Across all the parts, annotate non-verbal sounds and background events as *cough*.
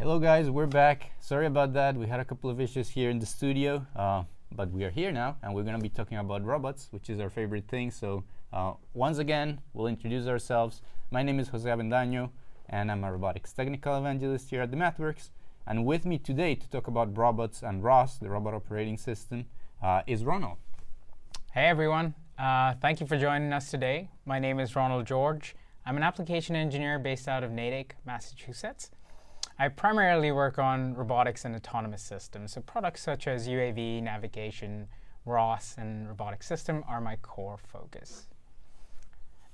Hello guys, we're back. Sorry about that. We had a couple of issues here in the studio, uh, but we are here now, and we're going to be talking about robots, which is our favorite thing. So uh, once again, we'll introduce ourselves. My name is Jose Avendaño, and I'm a robotics technical evangelist here at the MathWorks. And with me today to talk about robots and ROS, the robot operating system, uh, is Ronald. Hey everyone. Uh, thank you for joining us today. My name is Ronald George. I'm an application engineer based out of Natick, Massachusetts. I primarily work on robotics and autonomous systems, so products such as UAV, navigation, ROS, and robotic system are my core focus.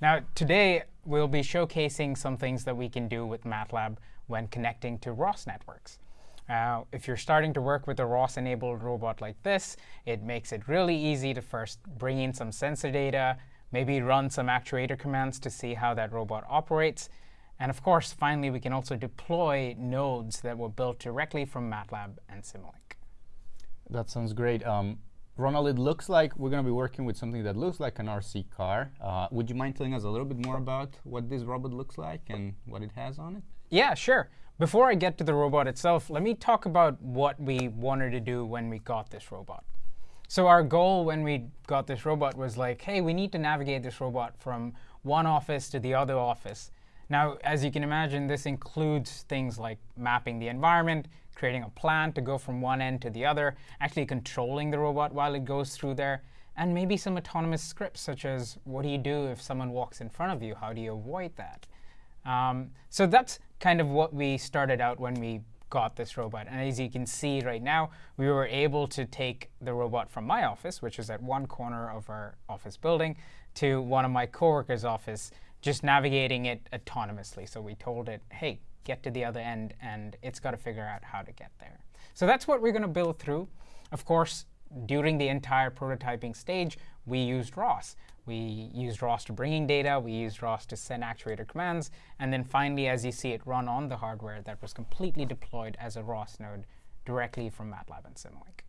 Now, today, we'll be showcasing some things that we can do with MATLAB when connecting to ROS networks. Uh, if you're starting to work with a ROS-enabled robot like this, it makes it really easy to first bring in some sensor data, maybe run some actuator commands to see how that robot operates, and of course, finally, we can also deploy nodes that were built directly from MATLAB and Simulink. That sounds great. Um, Ronald, it looks like we're going to be working with something that looks like an RC car. Uh, would you mind telling us a little bit more about what this robot looks like and what it has on it? Yeah, sure. Before I get to the robot itself, let me talk about what we wanted to do when we got this robot. So our goal when we got this robot was like, hey, we need to navigate this robot from one office to the other office. Now, as you can imagine, this includes things like mapping the environment, creating a plan to go from one end to the other, actually controlling the robot while it goes through there, and maybe some autonomous scripts, such as what do you do if someone walks in front of you? How do you avoid that? Um, so that's kind of what we started out when we got this robot. And as you can see right now, we were able to take the robot from my office, which is at one corner of our office building, to one of my coworkers' office just navigating it autonomously. So we told it, hey, get to the other end, and it's got to figure out how to get there. So that's what we're going to build through. Of course, during the entire prototyping stage, we used ROS. We used ROS to bring in data. We used ROS to send actuator commands. And then finally, as you see it run on the hardware, that was completely deployed as a ROS node directly from MATLAB and Simulink.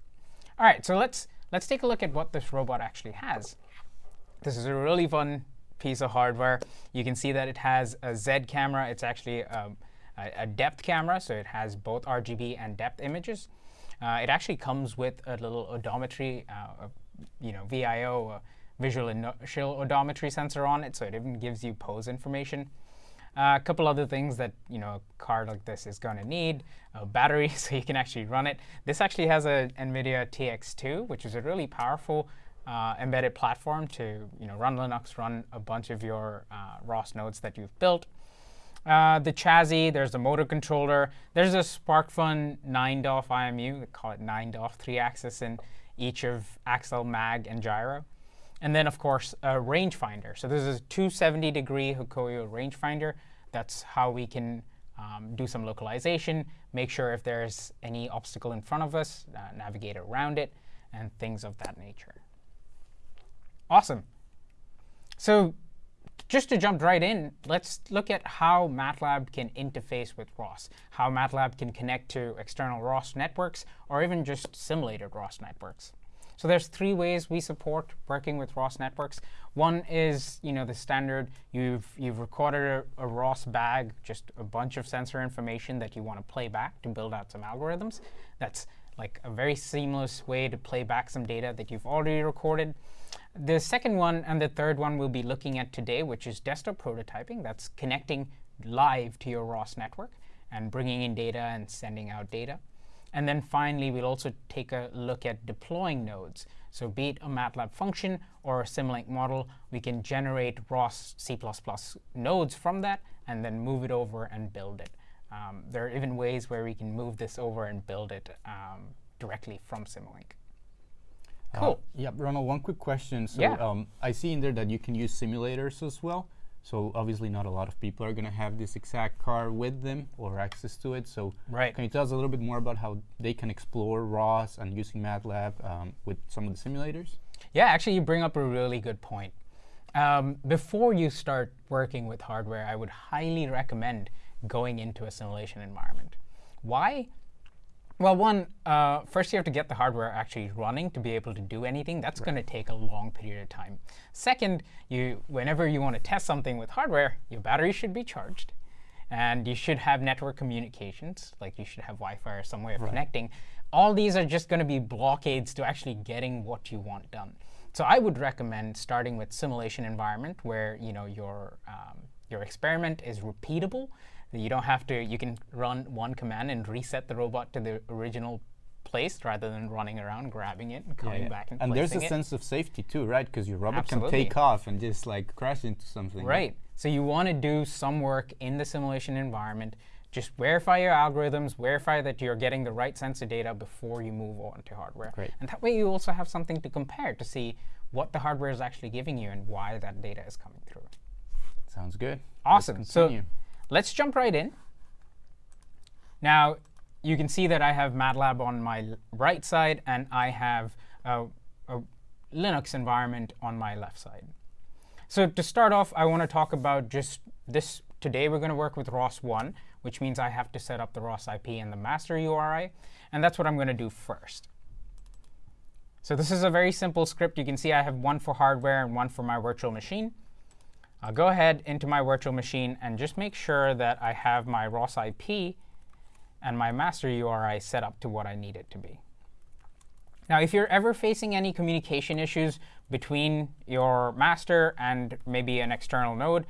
All right, so let's, let's take a look at what this robot actually has. This is a really fun piece of hardware. You can see that it has a ZED camera. It's actually um, a, a, depth camera, so it has both RGB and depth images. Uh, it actually comes with a little odometry, uh, you know, VIO, uh, visual inertial odometry sensor on it, so it even gives you pose information. Uh, a couple other things that you know a card like this is going to need: a battery, *laughs* so you can actually run it. This actually has a NVIDIA TX2, which is a really powerful uh, embedded platform to you know, run Linux, run a bunch of your uh, ROS nodes that you've built. Uh, the chassis, there's a motor controller. There's a SparkFun 9DOF IMU, they call it 9DOF, three-axis in each of accel, mag, and gyro. And then, of course, a rangefinder. So this is a 270-degree Hokuyo rangefinder. That's how we can um, do some localization, make sure if there's any obstacle in front of us, uh, navigate around it, and things of that nature. Awesome. So just to jump right in, let's look at how MATLAB can interface with ROS, how MATLAB can connect to external ROS networks, or even just simulated ROS networks. So there's three ways we support working with ROS networks. One is you know, the standard, you've, you've recorded a, a ROS bag, just a bunch of sensor information that you want to play back to build out some algorithms. That's like a very seamless way to play back some data that you've already recorded. The second one and the third one we'll be looking at today, which is desktop prototyping. That's connecting live to your ROS network and bringing in data and sending out data. And then finally, we'll also take a look at deploying nodes. So be it a MATLAB function or a Simulink model, we can generate ROS C++ nodes from that and then move it over and build it. Um, there are even ways where we can move this over and build it um, directly from Simulink. Uh, cool. Uh, yeah, Ronald, one quick question. So yeah. um, I see in there that you can use simulators as well. So obviously not a lot of people are going to have this exact car with them or access to it. So right. can you tell us a little bit more about how they can explore ROS and using MATLAB um, with some of the simulators? Yeah, actually you bring up a really good point. Um, before you start working with hardware, I would highly recommend going into a simulation environment. Why? Well, one, uh, first you have to get the hardware actually running to be able to do anything. That's right. going to take a long period of time. Second, you, whenever you want to test something with hardware, your battery should be charged. and you should have network communications, like you should have Wi-Fi or some way of Right. connecting. All these are just going to be blockades to actually getting what you want done. So I would recommend starting with simulation environment where you know your um, your experiment is repeatable. You don't have to. You can run one command and reset the robot to the original place rather than running around grabbing it and coming yeah. back and, and there's a it. sense of safety too, right? Because your robot Absolutely. can take off and just like crash into something. Right. So you want to do some work in the simulation environment. Just verify your algorithms, verify that you're getting the right sensor data before you move on to hardware. Great. And that way you also have something to compare to see what the hardware is actually giving you and why that data is coming through. Sounds good. Awesome. So. Let's jump right in. Now, you can see that I have MATLAB on my right side, and I have a, a Linux environment on my left side. So to start off, I want to talk about just this. Today, we're going to work with ROS1, which means I have to set up the ROS IP and the master URI, and that's what I'm going to do first. So this is a very simple script. You can see I have one for hardware and one for my virtual machine. I'll go ahead into my virtual machine and just make sure that I have my ROS IP and my master URI set up to what I need it to be. Now, if you're ever facing any communication issues between your master and maybe an external node,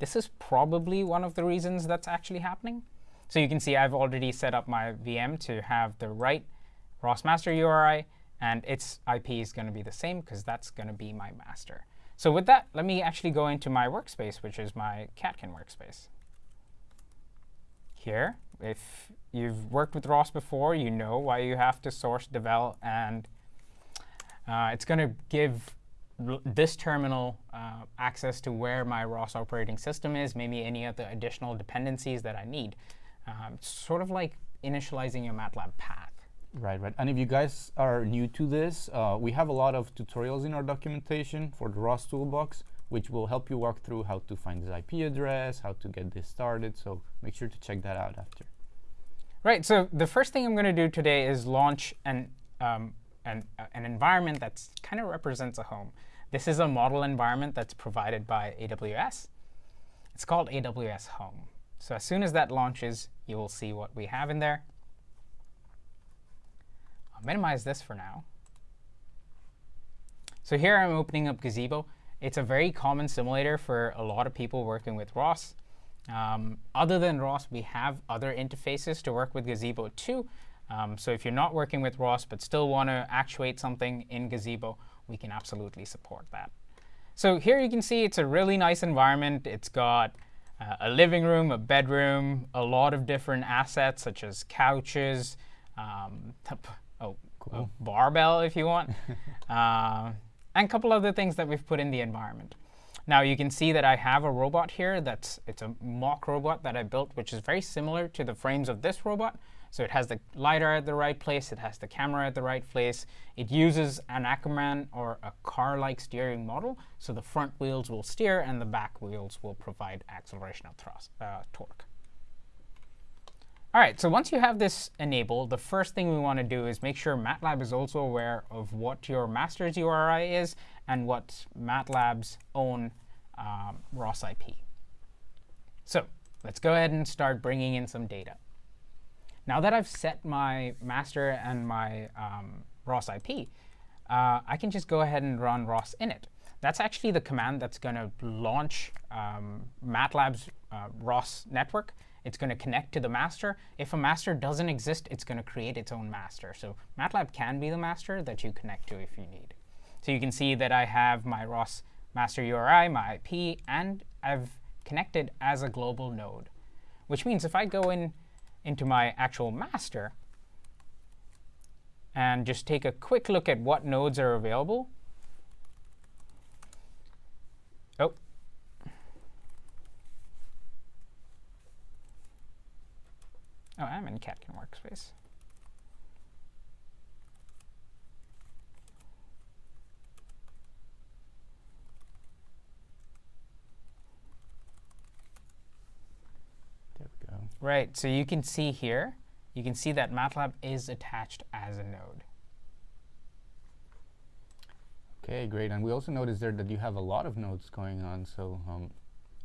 this is probably one of the reasons that's actually happening. So you can see I've already set up my VM to have the right ROS master URI, and its IP is going to be the same because that's going to be my master. So with that, let me actually go into my workspace, which is my Catkin workspace. Here, if you've worked with ROS before, you know why you have to source, devel, and uh, it's going to give this terminal uh, access to where my ROS operating system is, maybe any other additional dependencies that I need. Um, sort of like initializing your MATLAB path. Right, right. And if you guys are new to this, uh, we have a lot of tutorials in our documentation for the ROS toolbox, which will help you walk through how to find this IP address, how to get this started. So make sure to check that out after. Right. So the first thing I'm going to do today is launch an um, an, uh, an environment that kind of represents a home. This is a model environment that's provided by AWS. It's called AWS Home. So as soon as that launches, you will see what we have in there. I'll minimize this for now. So here I'm opening up Gazebo. It's a very common simulator for a lot of people working with ROS. Um, other than ROS, we have other interfaces to work with Gazebo too. Um, so if you're not working with ROS but still want to actuate something in Gazebo, we can absolutely support that. So here you can see it's a really nice environment. It's got uh, a living room, a bedroom, a lot of different assets such as couches, um, *laughs* oh, a barbell if you want, uh, *laughs* and a couple other things that we've put in the environment. Now you can see that I have a robot here that's it's a mock robot that I built, which is very similar to the frames of this robot. So it has the LiDAR at the right place, it has the camera at the right place. It uses an Ackermann or a car-like steering model, so the front wheels will steer and the back wheels will provide acceleration of thrust, uh, torque. All right, so once you have this enabled, the first thing we want to do is make sure MATLAB is also aware of what your master's URI is and what MATLAB's own um, ROS IP. So let's go ahead and start bringing in some data. Now that I've set my master and my um, ROS IP, uh, I can just go ahead and run ROS init. That's actually the command that's going to launch um, MATLAB's uh, ROS network. It's going to connect to the master. If a master doesn't exist, it's going to create its own master. So MATLAB can be the master that you connect to if you need. So you can see that I have my ROS master URI, my IP, and I've connected as a global node, which means if I go in into my actual master and just take a quick look at what nodes are available. Oh. Oh, I'm in Catkin workspace. There we go. Right, so you can see here, you can see that MATLAB is attached as a node. Okay, great. And we also noticed there that you have a lot of nodes going on. So um,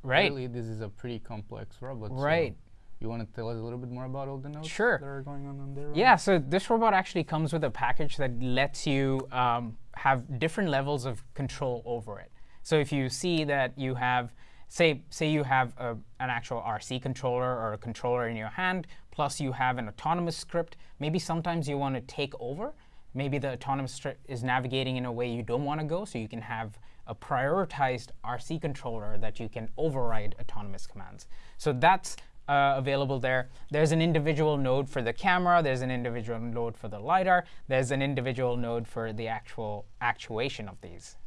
Right. Clearly, this is a pretty complex robot. so Right. You want to tell us a little bit more about all the nodes Sure. that are going on on there? Yeah, so this robot actually comes with a package that lets you um, have different levels of control over it. So if you see that you have, say, say you have a, an actual RC controller or a controller in your hand, plus you have an autonomous script, maybe sometimes you want to take over. Maybe the autonomous script is navigating in a way you don't want to go, so you can have a prioritized RC controller that you can override autonomous commands. So that's uh, available there. There's an individual node for the camera. There's an individual node for the LiDAR. There's an individual node for the actual actuation of these.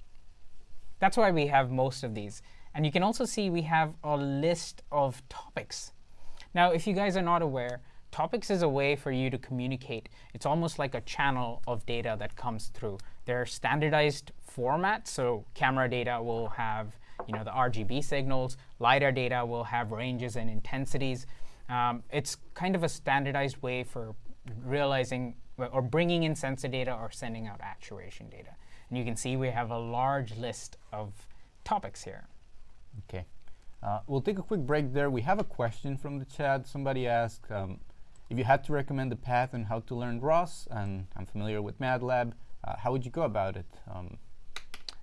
That's why we have most of these. And you can also see we have a list of topics. Now, if you guys are not aware, topics is a way for you to communicate. It's almost like a channel of data that comes through. There are standardized formats. So camera data will have you know, the RGB signals. LiDAR data will have ranges and intensities. Um, it's kind of a standardized way for realizing or bringing in sensor data or sending out actuation data. And you can see we have a large list of topics here. Okay. Uh, we'll take a quick break there. We have a question from the chat. Somebody asked um, if you had to recommend a path on how to learn ROS, and I'm familiar with MATLAB, uh, how would you go about it? Um,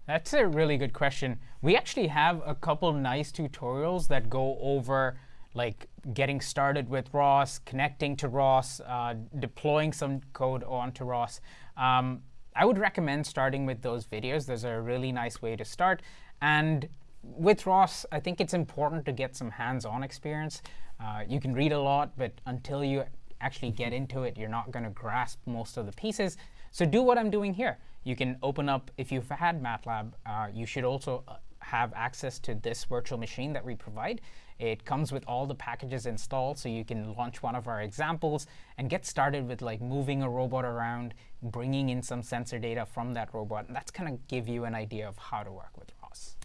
That's a really good question. We actually have a couple nice tutorials that go over like getting started with ROS, connecting to ROS, uh, deploying some code onto ROS. Um, I would recommend starting with those videos. Those are a really nice way to start. And with ROS, I think it's important to get some hands-on experience. Uh, you can read a lot, but until you actually get into it, you're not going to grasp most of the pieces. So do what I'm doing here. You can open up, if you've had MATLAB, uh, you should also uh, have access to this virtual machine that we provide. It comes with all the packages installed, so you can launch one of our examples and get started with like moving a robot around, bringing in some sensor data from that robot. And that's kind of give you an idea of how to work with ROS.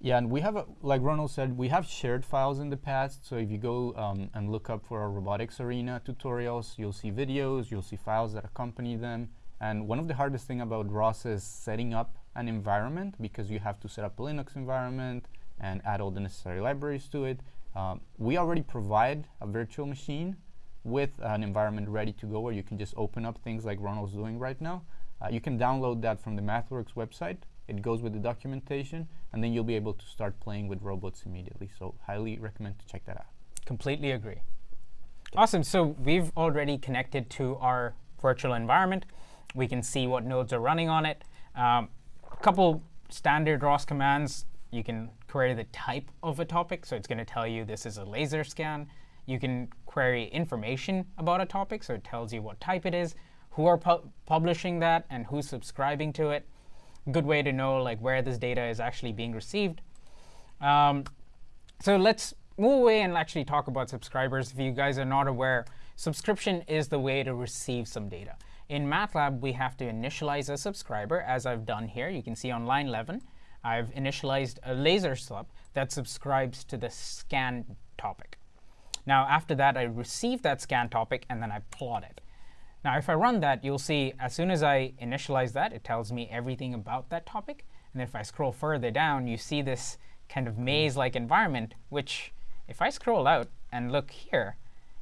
Yeah, and we have, a, like Ronald said, we have shared files in the past. So if you go um, and look up for our robotics arena tutorials, you'll see videos, you'll see files that accompany them. And one of the hardest thing about ROS is setting up an environment because you have to set up a Linux environment and add all the necessary libraries to it. Um, we already provide a virtual machine with an environment ready to go where you can just open up things like Ronald's doing right now. Uh, you can download that from the MathWorks website. It goes with the documentation, and then you'll be able to start playing with robots immediately. So highly recommend to check that out. Completely agree. Awesome. So we've already connected to our virtual environment. We can see what nodes are running on it. Um, a couple standard ROS commands. You can query the type of a topic. So it's going to tell you this is a laser scan. You can query information about a topic. So it tells you what type it is, who are pu publishing that, and who's subscribing to it. Good way to know like where this data is actually being received. Um, so let's move away and actually talk about subscribers. If you guys are not aware, subscription is the way to receive some data. In MATLAB, we have to initialize a subscriber, as I've done here. You can see on line 11, I've initialized a laser sub that subscribes to the scan topic. Now, after that, I receive that scan topic, and then I plot it. Now, if I run that, you'll see as soon as I initialize that, it tells me everything about that topic. And if I scroll further down, you see this kind of maze-like environment, which if I scroll out and look here,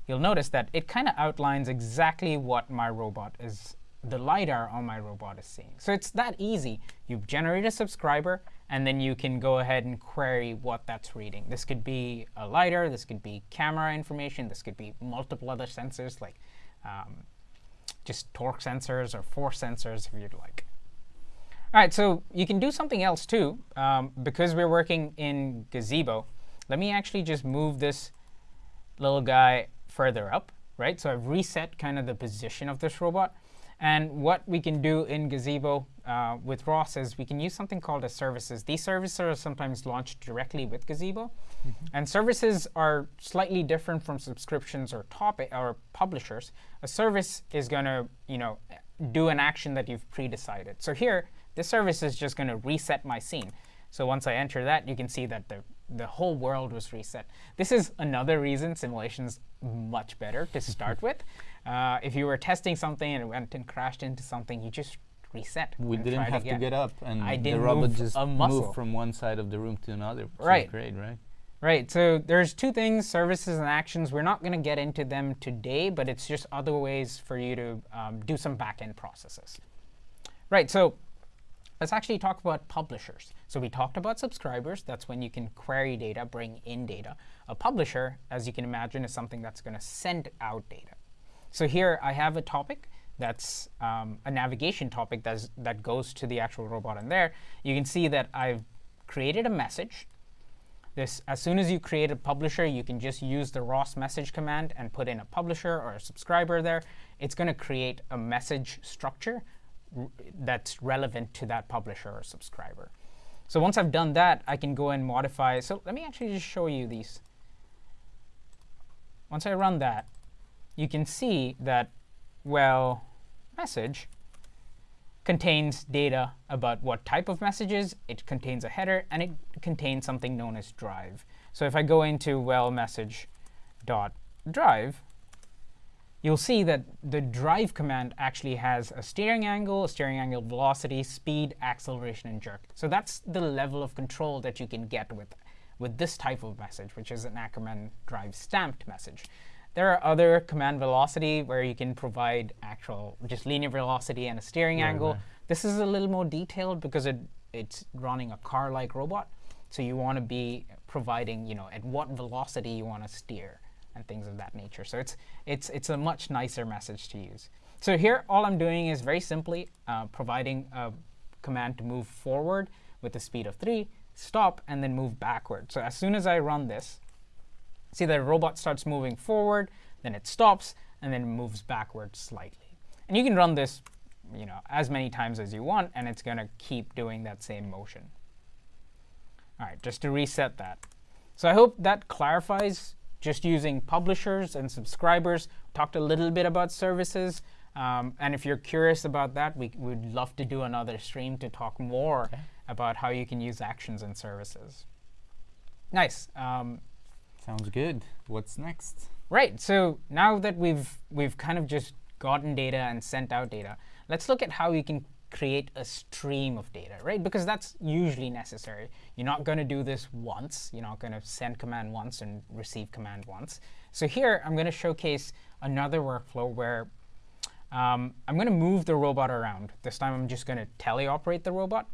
you'll notice that it kind of outlines exactly what my robot is, the LiDAR on my robot is seeing. So it's that easy. You generate a subscriber, and then you can go ahead and query what that's reading. This could be a LiDAR. This could be camera information. This could be multiple other sensors, like um, just torque sensors or force sensors, if you'd like. All right, so you can do something else, too. Um, because we're working in Gazebo, let me actually just move this little guy further up, right? So I've reset kind of the position of this robot. And what we can do in Gazebo uh, with ROS is we can use something called as services. These services are sometimes launched directly with Gazebo. Mm -hmm. And services are slightly different from subscriptions or topic or publishers. A service is going to you know, do an action that you've pre-decided. So here, this service is just going to reset my scene. So once I enter that, you can see that the the whole world was reset. This is another reason simulation's much better to start *laughs* with. Uh, if you were testing something and it went and crashed into something, you just reset. We didn't have to get up, and I the robot move just moved from one side of the room to another. Right. Great, right? Right, so there's two things, services and actions. We're not going to get into them today, but it's just other ways for you to um, do some back-end processes. Right, so let's actually talk about publishers. So we talked about subscribers. That's when you can query data, bring in data. A publisher, as you can imagine, is something that's going to send out data. So here I have a topic that's um, a navigation topic that's, that goes to the actual robot in there. You can see that I've created a message. This, as soon as you create a publisher, you can just use the ROS message command and put in a publisher or a subscriber there. It's going to create a message structure that's relevant to that publisher or subscriber. So once I've done that, I can go and modify. So let me actually just show you these. Once I run that, you can see that, well, message contains data about what type of messages, it contains a header, and it contains something known as drive. So if I go into well message dot drive, you'll see that the drive command actually has a steering angle, a steering angle velocity, speed, acceleration, and jerk. So that's the level of control that you can get with, with this type of message, which is an Ackermann drive stamped message. There are other command velocity where you can provide actual just linear velocity and a steering right, angle. Right. This is a little more detailed because it, it's running a car-like robot. So you want to be providing, you know, at what velocity you want to steer and things of that nature. So it's, it's, it's a much nicer message to use. So here, all I'm doing is very simply uh, providing a command to move forward with the speed of 3, stop, and then move backward. So as soon as I run this, see the robot starts moving forward, then it stops, and then moves backward slightly. And you can run this you know, as many times as you want, and it's going to keep doing that same motion. All right, just to reset that. So I hope that clarifies just using publishers and subscribers. Talked a little bit about services. Um, and if you're curious about that, we would love to do another stream to talk more okay. about how you can use actions and services. Nice. Um, Sounds good. What's next? Right. So now that we've we've kind of just gotten data and sent out data, let's look at how you can create a stream of data, right? Because that's usually necessary. You're not going to do this once. You're not going to send command once and receive command once. So here, I'm going to showcase another workflow where um, I'm going to move the robot around. This time, I'm just going to teleoperate the robot.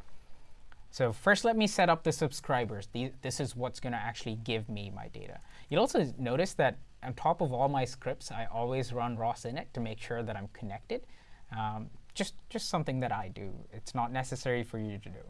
So first, let me set up the subscribers. this is what's going to actually give me my data. You'll also notice that on top of all my scripts, I always run ROS init to make sure that I'm connected. Um, just, just something that I do. It's not necessary for you to do.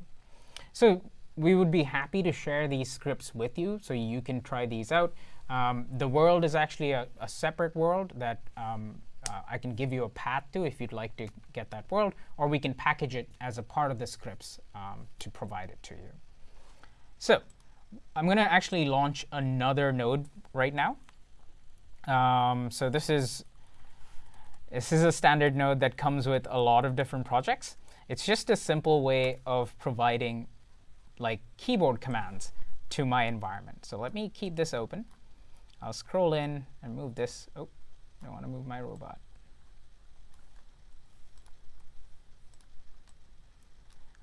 So we would be happy to share these scripts with you so you can try these out. Um, the world is actually a, a separate world that um, uh, I can give you a path to if you'd like to get that world, or we can package it as a part of the scripts um, to provide it to you. So I'm going to actually launch another node right now. Um, so this is this is a standard node that comes with a lot of different projects. It's just a simple way of providing like keyboard commands to my environment. So let me keep this open. I'll scroll in and move this. Oh, I want to move my robot.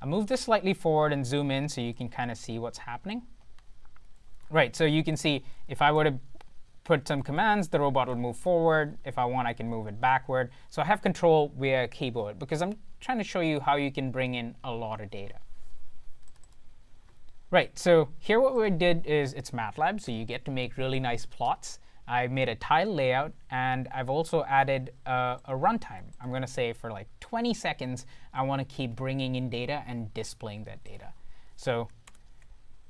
I'll move this slightly forward and zoom in so you can kind of see what's happening. Right, so you can see if I were to put some commands, the robot will move forward. If I want, I can move it backward. So I have control via keyboard because I'm trying to show you how you can bring in a lot of data. Right, so here what we did is it's MATLAB, so you get to make really nice plots. I made a tile layout, and I've also added a, a runtime. I'm going to say for like 20 seconds, I want to keep bringing in data and displaying that data. So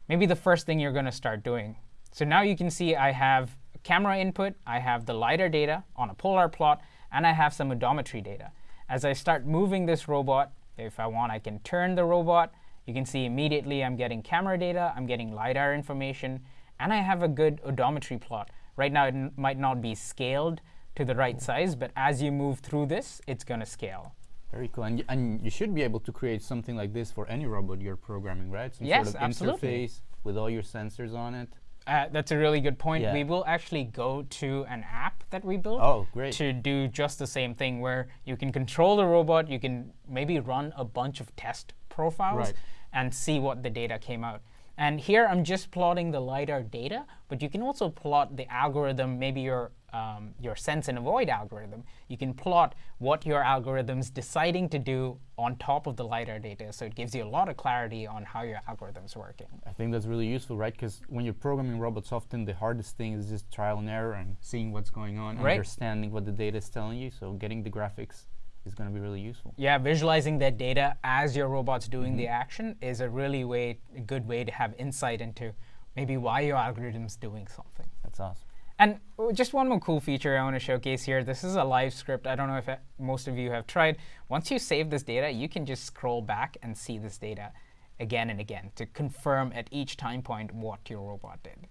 maybe the first thing you're going to start doing. So now you can see I have camera input, I have the LiDAR data on a polar plot, and I have some odometry data. As I start moving this robot, if I want, I can turn the robot. You can see immediately I'm getting camera data, I'm getting LiDAR information, and I have a good odometry plot. Right now, it might not be scaled to the right size, but as you move through this, it's going to scale. Very cool. And, and you should be able to create something like this for any robot you're programming, right? Some yes, sort of absolutely. interface with all your sensors on it. Uh, that's a really good point. Yeah. We will actually go to an app that we built oh, great. to do just the same thing where you can control the robot, you can maybe run a bunch of test profiles right. and see what the data came out. And here I'm just plotting the LiDAR data, but you can also plot the algorithm, maybe your, um, your sense and avoid algorithm. You can plot what your algorithm's deciding to do on top of the LiDAR data. So it gives you a lot of clarity on how your algorithm's working. I think that's really useful, right? Because when you're programming robots, often the hardest thing is just trial and error and seeing what's going on, Right. understanding what the data is telling you. So getting the graphics is going to be really useful. Yeah, visualizing that data as your robot's doing the action is a really way, a good way to have insight into maybe why your algorithm's doing something. That's awesome. And just one more cool feature I want to showcase here. This is a live script. I don't know if most of you have tried. Once you save this data, you can just scroll back and see this data again and again to confirm at each time point what your robot did,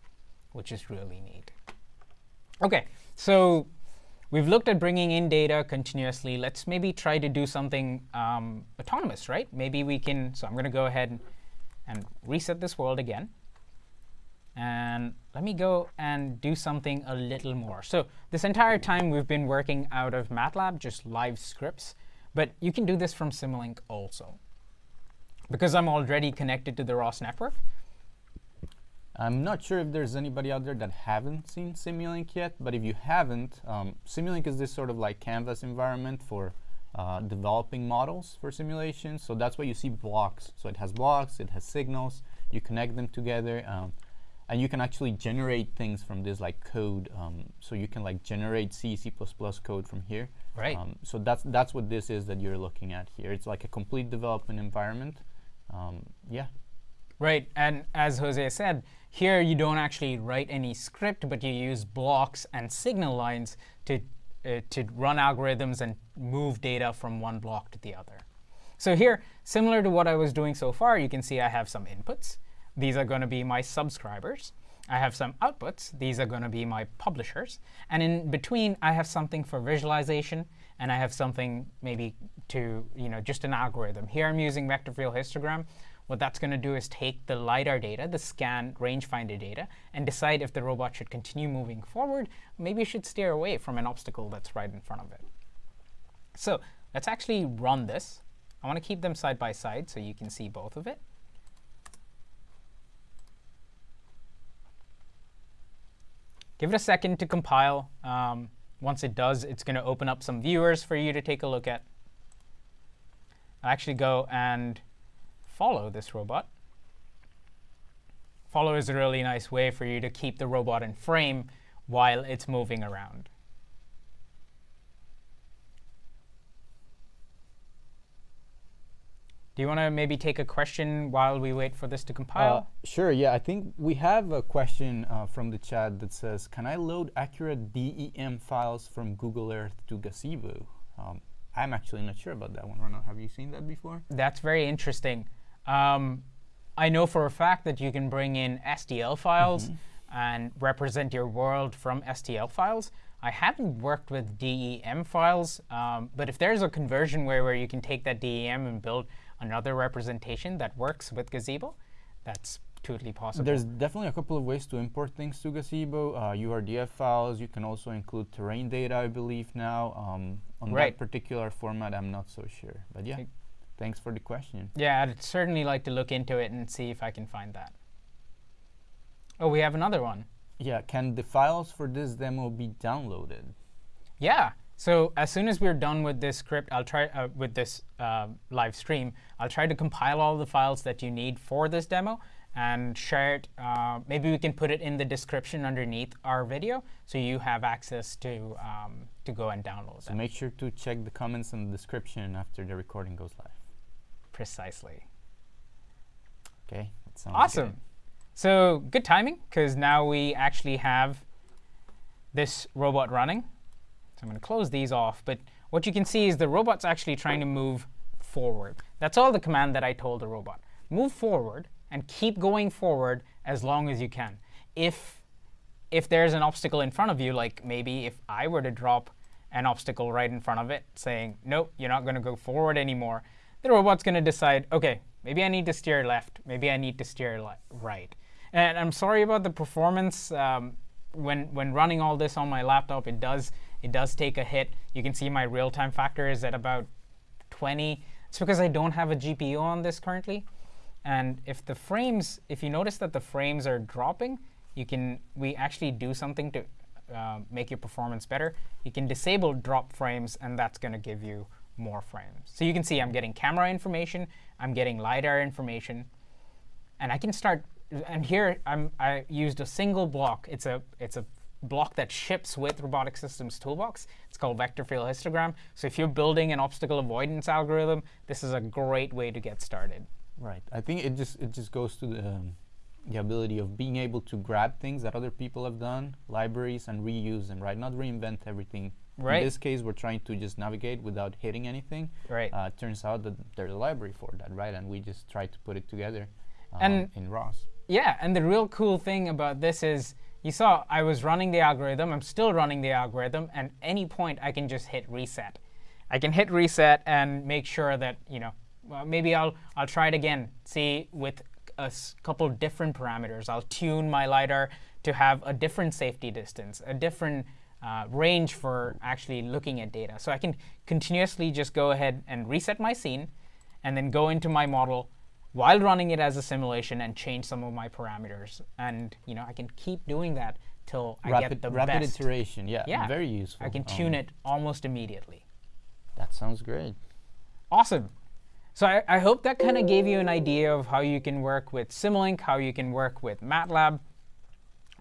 which is really neat. OK, so we've looked at bringing in data continuously. Let's maybe try to do something um, autonomous, right? Maybe we can. So I'm going to go ahead and reset this world again. And let me go and do something a little more. So this entire time, we've been working out of MATLAB, just live scripts. But you can do this from Simulink also. Because I'm already connected to the ROS network, I'm not sure if there's anybody out there that haven't seen Simulink yet, but if you haven't, um, Simulink is this sort of like canvas environment for uh, developing models for simulations. So that's why you see blocks. So it has blocks, it has signals, you connect them together, um, and you can actually generate things from this like code. Um, so you can like generate C, C++ code from here. Right. Um, so that's that's what this is that you're looking at here. It's like a complete development environment. Um, yeah. Right, and as Jose said, here you don't actually write any script, but you use blocks and signal lines to, uh, to run algorithms and move data from one block to the other. So here, similar to what I was doing so far, you can see I have some inputs. These are going to be my subscribers. I have some outputs. These are going to be my publishers. And in between, I have something for visualization, and I have something maybe to, you know, just an algorithm. Here I'm using vector field histogram. What that's going to do is take the LiDAR data, the scan rangefinder data, and decide if the robot should continue moving forward. Maybe it should steer away from an obstacle that's right in front of it. So let's actually run this. I want to keep them side by side so you can see both of it. Give it a second to compile. Um, once it does, it's going to open up some viewers for you to take a look at. I'll actually go and follow this robot. Follow is a really nice way for you to keep the robot in frame while it's moving around. Do you want to maybe take a question while we wait for this to Uh, compile? sure, yeah. I think we have a question uh, from the chat that says, can I load accurate DEM files from Google Earth to Gazebo? Um, I'm actually not sure about that one, Ronald. Have you seen that before? That's very interesting. Um, I know for a fact that you can bring in STL files and represent your world from STL files. I haven't worked with DEM files, um, but if there's a conversion where, where you can take that DEM and build another representation that works with Gazebo, that's totally possible. There's definitely a couple of ways to import things to Gazebo. Uh, URDF files. You can also include terrain data, I believe now. Um, on Right. that particular format, I'm not so sure. But yeah, thanks for the question. yeah, I'd certainly like to look into it and see if I can find that. Oh, we have another one. Yeah, can the files for this demo be downloaded? Yeah. So as soon as we're done with this script, I'll try uh, with this uh, live stream. I'll try to compile all the files that you need for this demo and share it. Uh, maybe we can put it in the description underneath our video, so you have access to um, to go and download So make sure to check the comments in the description after the recording goes live. Precisely. Okay, that sounds Awesome. good. So good timing, because now we actually have this robot running. So I'm going to close these off. But what you can see is the robot's actually trying to move forward. That's all the command that I told the robot. Move forward and keep going forward as long as you can. If, if there's an obstacle in front of you, like maybe if I were to drop an obstacle right in front of it saying, nope, you're not going to go forward anymore, the robot's going to decide, OK, maybe I need to steer left. Maybe I need to steer right. And I'm sorry about the performance. Um, when, when running all this on my laptop, it does, it does take a hit. You can see my real-time factor is at about 20. It's because I don't have a GPU on this currently. And if the frames, if you notice that the frames are dropping, you can, we actually do something to uh, make your performance better. You can disable drop frames, and that's going to give you more frames. So you can see I'm getting camera information, I'm getting LiDAR information, and I can start, and here I'm, I used a single block. It's a, it's a block that ships with Robotic Systems Toolbox. It's called Vector Field Histogram. So if you're building an obstacle avoidance algorithm, this is a great way to get started. Right. I think it just it just goes to the um, the ability of being able to grab things that other people have done, libraries, and reuse them. Right. Not reinvent everything. Right. In this case, we're trying to just navigate without hitting anything. Right. Uh, turns out that there's a library for that, right? And we just try to put it together um, And- in ROS. Yeah, and the real cool thing about this is you saw I was running the algorithm. I'm still running the algorithm, and any point I can just hit reset. I can hit reset and make sure that you know. Well, maybe I'll I'll try it again. See with a couple different parameters. I'll tune my lidar to have a different safety distance, a different uh, range for actually looking at data. So I can continuously just go ahead and reset my scene, and then go into my model while running it as a simulation and change some of my parameters. And you know, I can keep doing that till I rapid get the rapid best. iteration. Yeah. Yeah. Very useful. I can Um, tune it almost immediately. That sounds great. Awesome. So I, I hope that kind of gave you an idea of how you can work with Simulink, how you can work with MATLAB.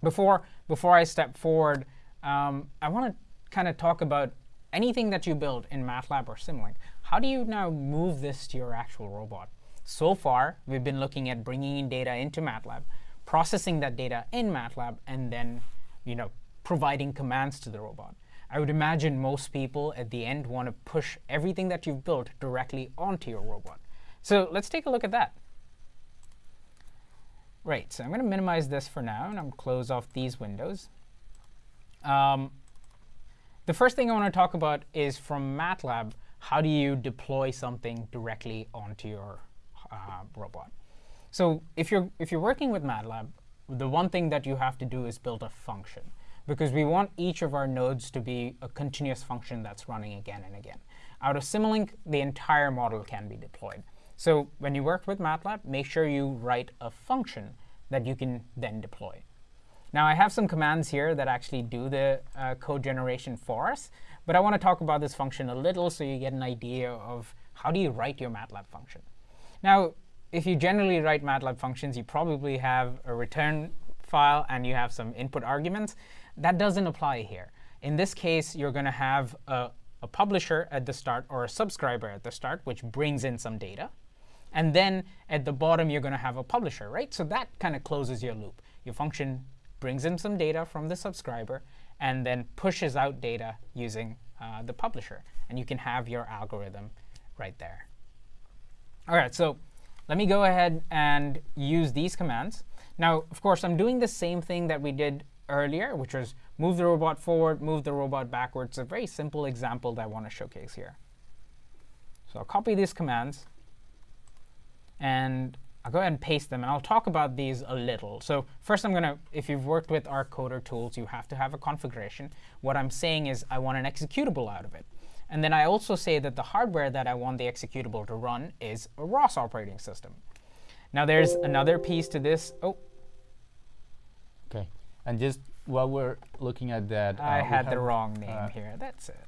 Before before I step forward, um, I want to kind of talk about anything that you build in MATLAB or Simulink. How do you now move this to your actual robot? So far, we've been looking at bringing in data into MATLAB, processing that data in MATLAB, and then you know, providing commands to the robot. I would imagine most people at the end want to push everything that you've built directly onto your robot. So let's take a look at that. Right, so I'm going to minimize this for now, and I'm going to close off these windows. Um, the first thing I want to talk about is from MATLAB, how do you deploy something directly onto your uh, robot? So if you're if you're working with MATLAB, the one thing that you have to do is build a function because we want each of our nodes to be a continuous function that's running again and again. Out of Simulink, the entire model can be deployed. So when you work with MATLAB, make sure you write a function that you can then deploy. Now, I have some commands here that actually do the uh, code generation for us, but I want to talk about this function a little so you get an idea of how do you write your MATLAB function. Now, if you generally write MATLAB functions, you probably have a return file and you have some input arguments. That doesn't apply here. In this case, you're going to have a, a publisher at the start or a subscriber at the start, which brings in some data. And then at the bottom, you're going to have a publisher, right? So that kind of closes your loop. Your function brings in some data from the subscriber and then pushes out data using uh, the publisher. And you can have your algorithm right there. All right, so let me go ahead and use these commands. Now, of course, I'm doing the same thing that we did earlier, which was move the robot forward, move the robot backwards. It's a very simple example that I want to showcase here. So I'll copy these commands, and I'll go ahead and paste them. And I'll talk about these a little. So first, I'm going to, if you've worked with our coder tools, you have to have a configuration. What I'm saying is I want an executable out of it. And then I also say that the hardware that I want the executable to run is a ROS operating system. Now there's another piece to this. Oh, Okay. And just while we're looking at that, I uh, had the wrong name uh, here. That's it.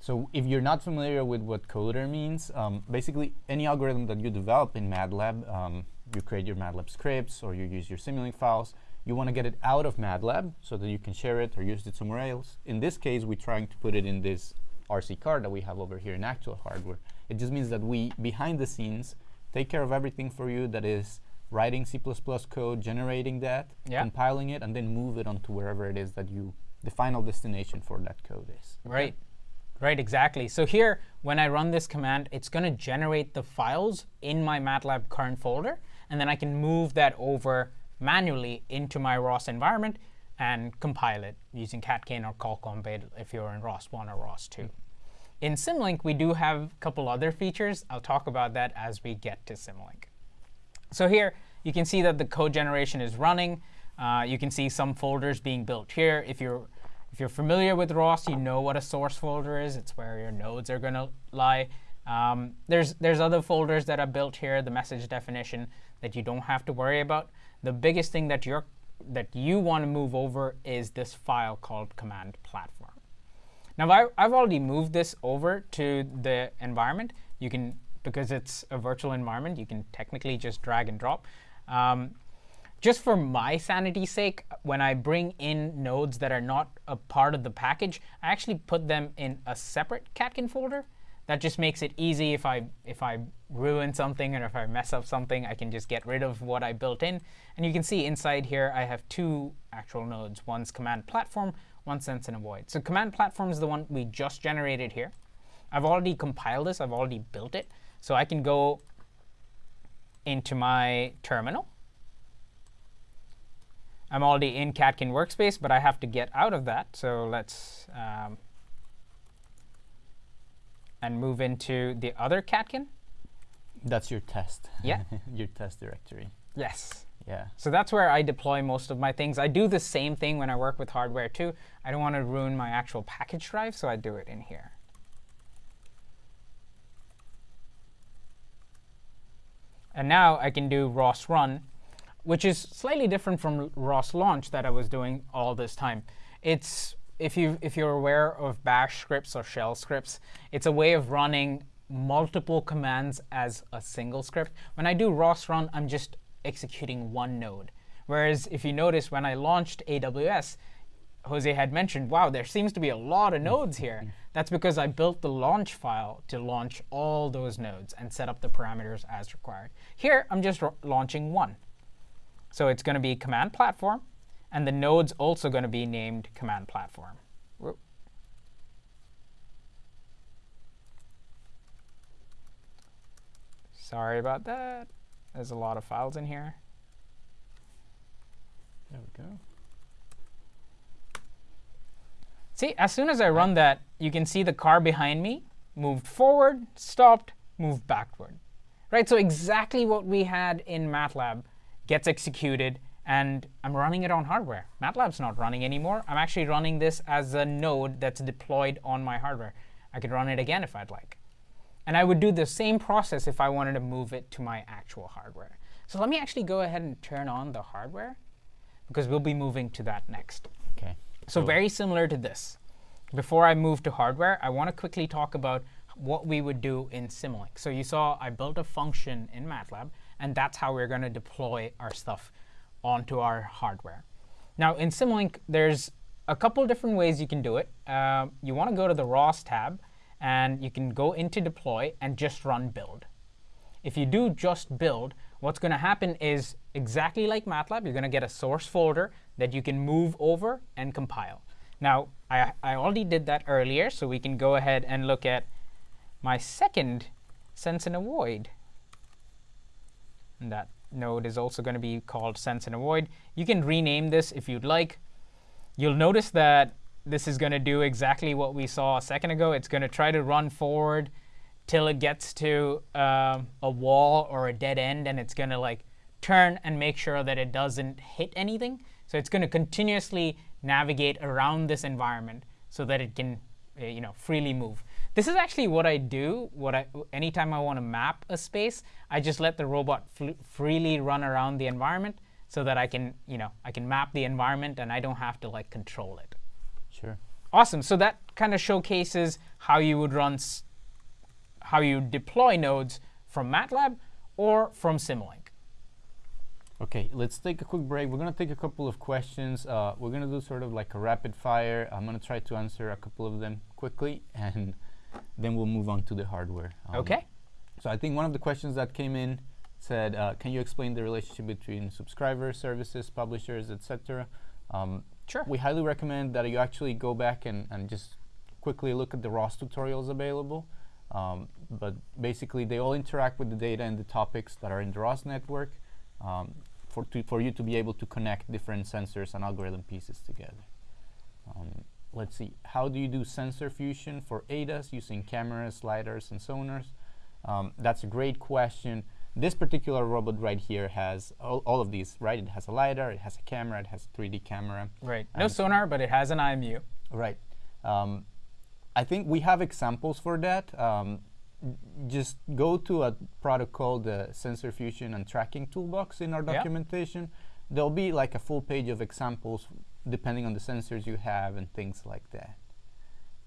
So if you're not familiar with what coder means, um, basically any algorithm that you develop in MATLAB, um, you create your MATLAB scripts or you use your Simulink files, you want to get it out of MATLAB so that you can share it or use it somewhere else. In this case, we're trying to put it in this RC card that we have over here in actual hardware. It just means that we, behind the scenes, take care of everything for you that is writing C++ code, generating that, Yeah. compiling it, and then move it onto wherever it is that you, the final destination for that code is. Right. Right, exactly. So here, when I run this command, it's going to generate the files in my MATLAB current folder, and then I can move that over manually into my ROS environment and compile it using catkin or colcon build if you're in ROS 1 or ROS 2. In Simulink, we do have a couple other features. I'll talk about that as we get to Simulink. So here, you can see that the code generation is running. Uh, you can see some folders being built here. If you're if you're familiar with ROS, you know what a source folder is. It's where your nodes are going to lie. Um, there's, there's other folders that are built here, the message definition, that you don't have to worry about. The biggest thing that, you're, that you want to move over is this file called command platform. Now, I, I've already moved this over to the environment. You can, because it's a virtual environment, you can technically just drag and drop. Um, just for my sanity's sake, when I bring in nodes that are not a part of the package, I actually put them in a separate Catkin folder that just makes it easy if I if I ruin something or if I mess up something, I can just get rid of what I built in. And you can see inside here I have two actual nodes. One's command platform, one sense and avoid. So command platform is the one we just generated here. I've already compiled this. I've already built it. So I can go into my terminal. I'm already in Catkin workspace, but I have to get out of that. So let's um, and move into the other catkin. That's your test. Yeah. *laughs* your test directory. Yes. Yeah. So that's where I deploy most of my things. I do the same thing when I work with hardware too. I don't want to ruin my actual package drive, so I do it in here. And now I can do ROS run, which is slightly different from ROS launch that I was doing all this time. It's if you if you're aware of bash scripts or shell scripts, it's a way of running multiple commands as a single script. When I do ROS run, I'm just executing one node. Whereas if you notice when I launched AWS, Jose had mentioned, wow, there seems to be a lot of nodes here. Mm-hmm. That's because I built the launch file to launch all those nodes and set up the parameters as required. Here, I'm just launching one. So it's going to be command platform. And the node's also going to be named command platform. Sorry about that. There's a lot of files in here. There we go. See, as soon as I run that, you can see the car behind me moved forward, stopped, moved backward. Right? So exactly what we had in MATLAB gets executed and I'm running it on hardware. MATLAB's not running anymore. I'm actually running this as a node that's deployed on my hardware. I could run it again if I'd like. And I would do the same process if I wanted to move it to my actual hardware. So let me actually go ahead and turn on the hardware, because we'll be moving to that next. OK. So very similar to this. Before I move to hardware, I want to quickly talk about what we would do in Simulink. So you saw I built a function in MATLAB, and that's how we're going to deploy our stuff onto our hardware. Now, in Simulink, there's a couple different ways you can do it. Uh, you want to go to the ROS tab, and you can go into deploy and just run build. If you do just build, what's going to happen is exactly like MATLAB, you're going to get a source folder that you can move over and compile. Now, I, I already did that earlier, so we can go ahead and look at my second sense and avoid. And that node is also going to be called sense and avoid. You can rename this if you'd like. You'll notice that this is going to do exactly what we saw a second ago. It's going to try to run forward till it gets to um, a wall or a dead end, and it's going to like turn and make sure that it doesn't hit anything. So it's going to continuously navigate around this environment so that it can uh, you know, freely move. This is actually what I do. What I, anytime I want to map a space, I just let the robot freely run around the environment so that I can, you know, I can map the environment and I don't have to like control it. Sure. Awesome. So that kind of showcases how you would run, how you deploy nodes from MATLAB or from Simulink. OK, let's take a quick break. We're going to take a couple of questions. Uh, we're going to do sort of like a rapid fire. I'm going to try to answer a couple of them quickly, *laughs* and then we'll move on to the hardware. Um, OK. So I think one of the questions that came in said, uh, can you explain the relationship between subscribers, services, publishers, etc.? Um, sure. We highly recommend that you actually go back and, and just quickly look at the ROS tutorials available. Um, but basically, they all interact with the data and the topics that are in the ROS network um, for, to, for you to be able to connect different sensors and algorithm pieces together. Let's see, how do you do sensor fusion for ADAS using cameras, lidars, and sonars? Um, that's a great question. This particular robot right here has all, all, of these, right? It has a lidar, it has a camera, it has a 3D camera. Right. No sonar, but it has an IMU. Right. Um, I think we have examples for that. Um, just go to a product called the Sensor Fusion and Tracking Toolbox in our documentation. There'll be like a full page of examples depending on the sensors you have and things like that.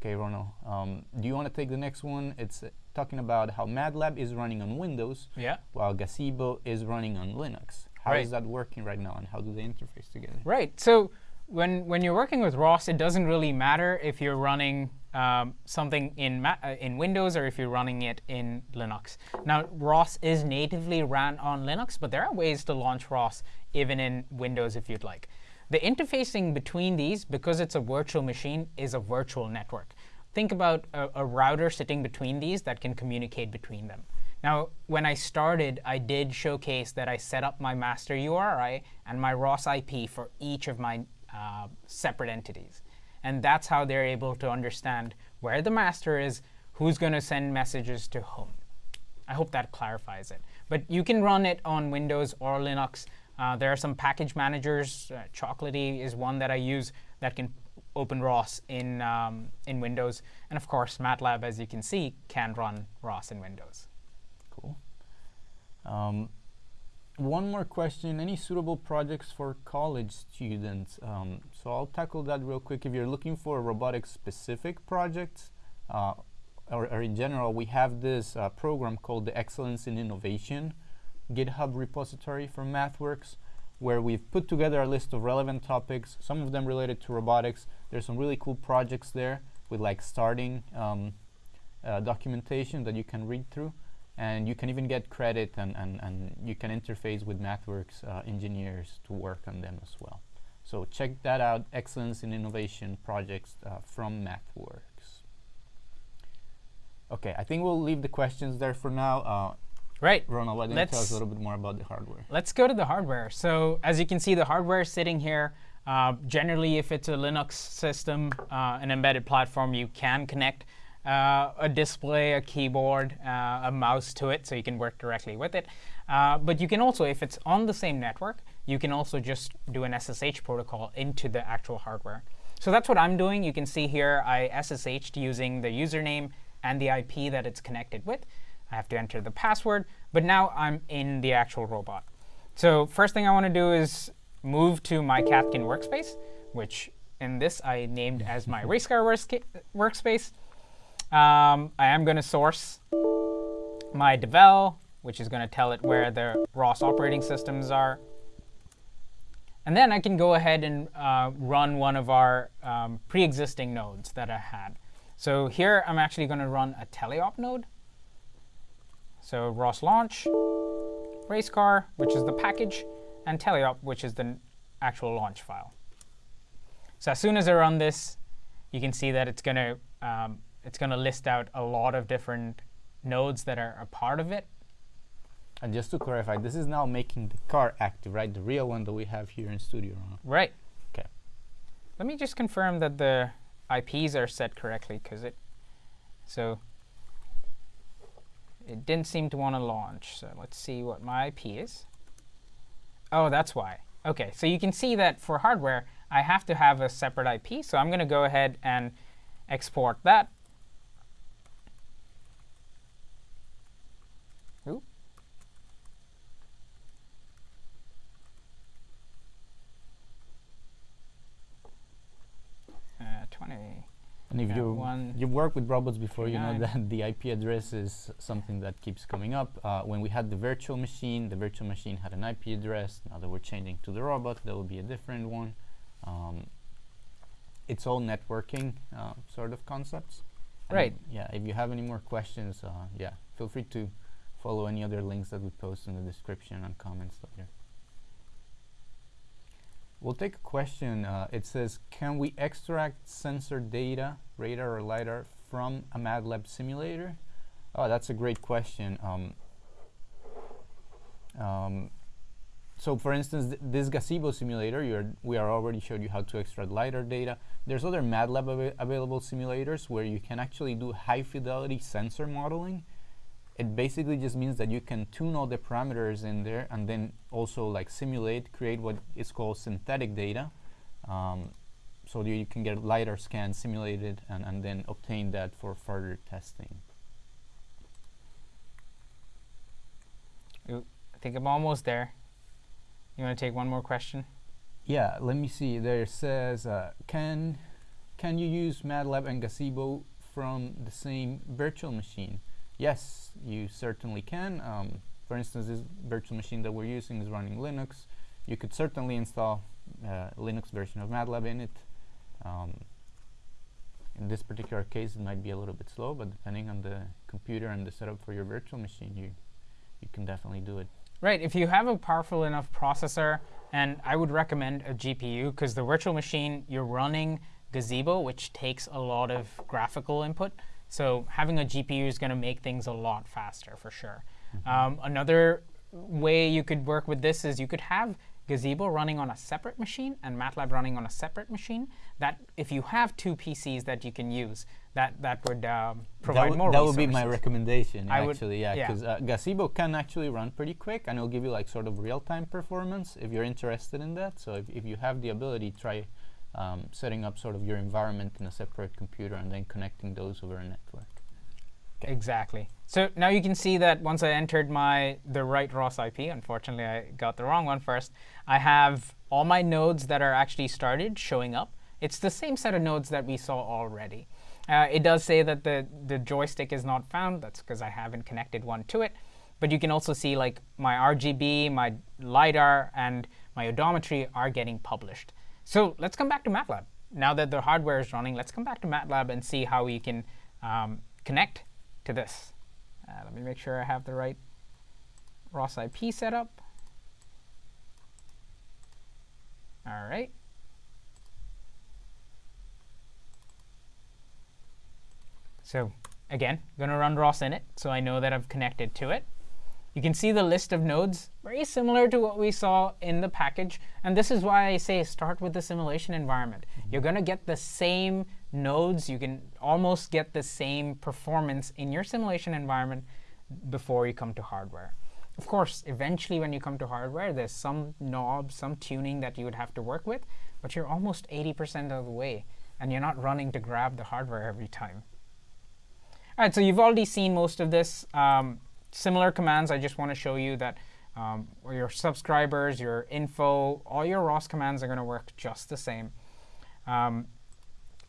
Okay, Ronald, um, do you want to take the next one? It's uh, talking about how MATLAB is running on Windows Yeah. while Gazebo is running on Linux. How is Right. that working right now and how do they interface together? Right. So when when you're working with ROS, it doesn't really matter if you're running um, something in Ma uh, in Windows or if you're running it in Linux. Now, ROS is natively ran on Linux, but there are ways to launch ROS even in Windows if you'd like. The interfacing between these, because it's a virtual machine, is a virtual network. Think about a, a router sitting between these that can communicate between them. Now, when I started, I did showcase that I set up my master URI and my ROS IP for each of my uh, separate entities. And that's how they're able to understand where the master is, who's going to send messages to whom. I hope that clarifies it. But you can run it on Windows or Linux. Uh, there are some package managers. Uh, Chocolatey is one that I use that can open ROS in, um, in Windows. And of course, MATLAB, as you can see, can run ROS in Windows. Cool. Um, one more question. Any suitable projects for college students? Um, so I'll tackle that real quick. If you're looking for a robotics specific projects, uh, or, or in general, we have this uh, program called the Excellence in Innovation GitHub repository from MathWorks, where we've put together a list of relevant topics, some of them related to robotics. There's some really cool projects there with like starting um, uh, documentation that you can read through and you can even get credit and, and, and you can interface with MathWorks uh, engineers to work on them as well. So check that out, Excellence in Innovation projects uh, from MathWorks. Okay, I think we'll leave the questions there for now. Right. Ronald, why don't you tell us Let's- a little bit more about the hardware? Let's go to the hardware. So as you can see, the hardware is sitting here. Uh, generally, if it's a Linux system, uh, an embedded platform, you can connect uh, a display, a keyboard, uh, a mouse to it, so you can work directly with it. Uh, but you can also, if it's on the same network, you can also just do an SSH protocol into the actual hardware. So that's what I'm doing. You can see here I SSH'd using the username and the IP that it's connected with. I have to enter the password, but now I'm in the actual robot. So first thing I want to do is move to my Catkin workspace, which in this I named as my *laughs* racecar workspace. Um, I am going to source my devel, which is going to tell it where the ROS operating systems are. And then I can go ahead and uh, run one of our um, pre-existing nodes that I had. So here I'm actually going to run a teleop node. So ROS launch, racecar, which is the package, and teleop, which is the actual launch file. So as soon as I run this, you can see that it's going to um, it's going to list out a lot of different nodes that are a part of it. And just to clarify, this is now making the car active, right? The real one that we have here in studio. Right. Okay. Let me just confirm that the IPs are set correctly, because it so it didn't seem to want to launch. So let's see what my IP is. Oh, that's why. OK, so you can see that for hardware, I have to have a separate IP. So I'm going to go ahead and export that. Uh, 20. And if Yeah, you you've worked with robots before, you know that the IP address is something that keeps coming up. Uh, when we had the virtual machine, the virtual machine had an IP address. Now that we're changing to the robot, there will be a different one. Um, it's all networking uh, sort of concepts. And Right. Yeah. If you have any more questions, uh, yeah, feel free to follow any other links that we post in the description and comments later. We'll take a question. Uh, it says, can we extract sensor data, radar or LiDAR, from a MATLAB simulator? Oh, that's a great question. Um, um, so for instance, th this gazebo simulator, we are already showed you how to extract LiDAR data. There's other MATLAB ava available simulators where you can actually do high fidelity sensor modeling. It basically just means that you can tune all the parameters in there and then also like simulate, create what is called synthetic data. Um, so you can get LiDAR scans simulated and, and then obtain that for further testing. Ooh, I think I'm almost there. You want to take one more question? Yeah, let me see. There it says, uh, can can you use MATLAB and Gazebo from the same virtual machine? Yes, you certainly can. Um, for instance, this virtual machine that we're using is running Linux. You could certainly install uh, Linux version of MATLAB in it. Um, in this particular case, it might be a little bit slow, but depending on the computer and the setup for your virtual machine, you you can definitely do it. Right. If you have a powerful enough processor, and I would recommend a GPU because the virtual machine you're running Gazebo, which takes a lot of graphical input. So having a GPU is going to make things a lot faster for sure. Mm -hmm. um, another way you could work with this is you could have Gazebo running on a separate machine and MATLAB running on a separate machine. That if you have two PCs that you can use, that that would um, provide that more. That resources. would be my recommendation, I actually. yeah, because yeah. uh, Gazebo can actually run pretty quick, and it'll give you like sort of real-time performance if you're interested in that. So if if you have the ability, try um, setting up sort of your environment in a separate computer and then connecting those over a network. Exactly. So now you can see that once I entered my the right ROS IP, unfortunately I got the wrong one first, I have all my nodes that are actually started showing up. It's the same set of nodes that we saw already. Uh, it does say that the, the joystick is not found. That's because I haven't connected one to it. But you can also see like my RGB, my LiDAR, and my odometry are getting published. So let's come back to MATLAB. Now that the hardware is running, let's come back to MATLAB and see how we can um, connect to this. Uh, let me make sure I have the right ROS IP set up. All right. So again, going to run ROS init, so I know that I've connected to it. You can see the list of nodes, very similar to what we saw in the package. And this is why I say start with the simulation environment. Mm -hmm. You're going to get the same nodes. You can almost get the same performance in your simulation environment before you come to hardware. Of course, eventually when you come to hardware, there's some knobs, some tuning that you would have to work with. But you're almost 80% of the way. And you're not running to grab the hardware every time. All right, so you've already seen most of this. Um, similar commands, I just want to show you that um, your subscribers, your info, all your ROS commands are going to work just the same. Um,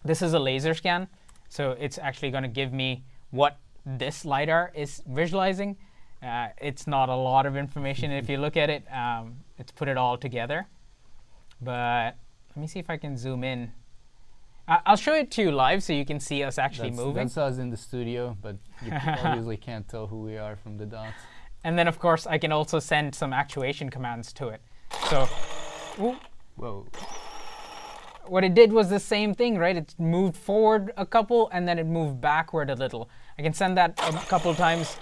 this is a laser scan. So it's actually going to give me what this LiDAR is visualizing. Uh, it's not a lot of information. if you look at it, um, it's put it all together. But let me see if I can zoom in. I'll show it to you live so you can see us actually that's, moving. That's us in the studio, but you *laughs* obviously can't tell who we are from the dots. And then, of course, I can also send some actuation commands to it. So, ooh, whoa. What it did was the same thing, right? It moved forward a couple, and then it moved backward a little. I can send that a couple times.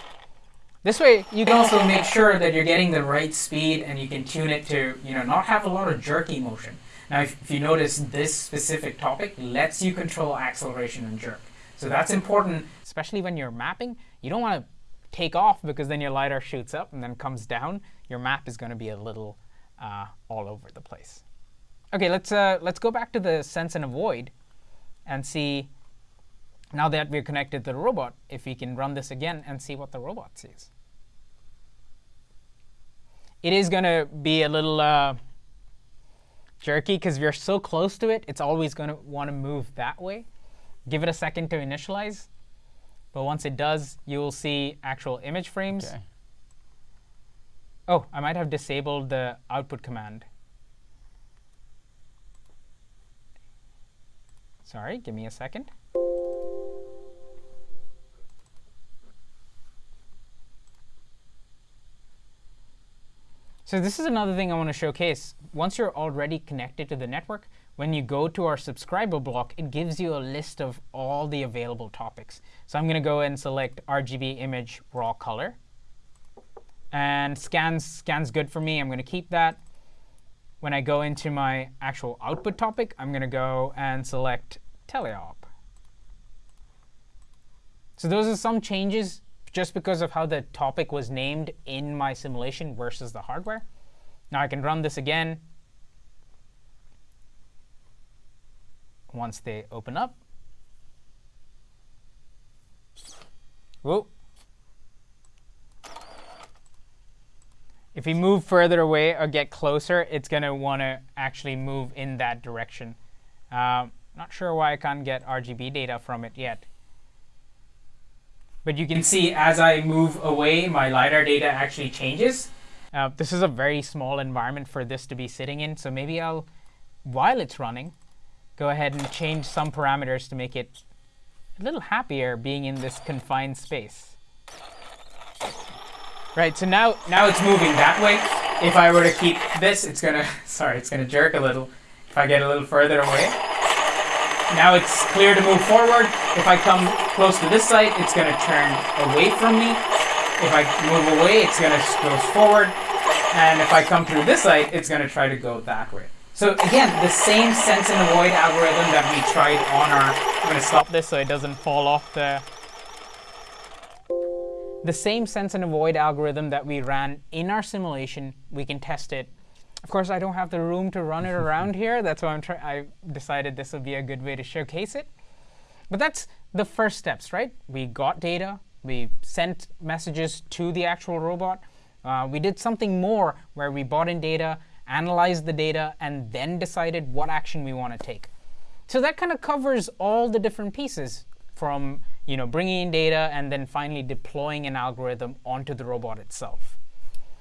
This way, you can also make sure that you're getting the right speed, and you can tune it to, you know, not have a lot of jerky motion. Now, if, if you notice, this specific topic lets you control acceleration and jerk. So that's important, especially when you're mapping. You don't want to take off because then your LiDAR shoots up and then comes down. Your map is going to be a little uh, all over the place. OK, let's, uh, let's go back to the sense and avoid and see, now that we're connected to the robot, if we can run this again and see what the robot sees. It is going to be a little uh, jerky because you're so close to it, it's always going to want to move that way. Give it a second to initialize. But once it does, you will see actual image frames. Okay. Oh, I might have disabled the output command. Sorry, give me a second. So this is another thing I want to showcase. Once you're already connected to the network, when you go to our subscriber block, it gives you a list of all the available topics. So I'm going to go and select RGB image raw color. And scans, scans good for me. I'm going to keep that. When I go into my actual output topic, I'm going to go and select teleop. So those are some changes just because of how the topic was named in my simulation versus the hardware. Now I can run this again once they open up. Whoa. if we move further away or get closer, it's going to want to actually move in that direction. Um, not sure why I can't get RGB data from it yet. But you can see as I move away, my LiDAR data actually changes. Uh, this is a very small environment for this to be sitting in, so maybe I'll, while it's running, go ahead and change some parameters to make it a little happier being in this confined space. Right, so now, now it's moving that way. If I were to keep this, it's gonna, *laughs* sorry, it's gonna jerk a little. If I get a little further away. Now it's clear to move forward. If I come close to this side, it's gonna turn away from me. If I move away, it's gonna go forward. And if I come through this side, it's gonna try to go that way. So again, the same sense and avoid algorithm that we tried on our, I'm gonna stop this so it doesn't fall off the, the same sense and avoid algorithm that we ran in our simulation, we can test it. Of course, I don't have the room to run it *laughs* around here. That's why I'm I decided this would be a good way to showcase it. But that's the first steps, right? We got data. We sent messages to the actual robot. Uh, we did something more where we bought in data, analyzed the data, and then decided what action we want to take. So that kind of covers all the different pieces from you know, bringing in data and then finally deploying an algorithm onto the robot itself.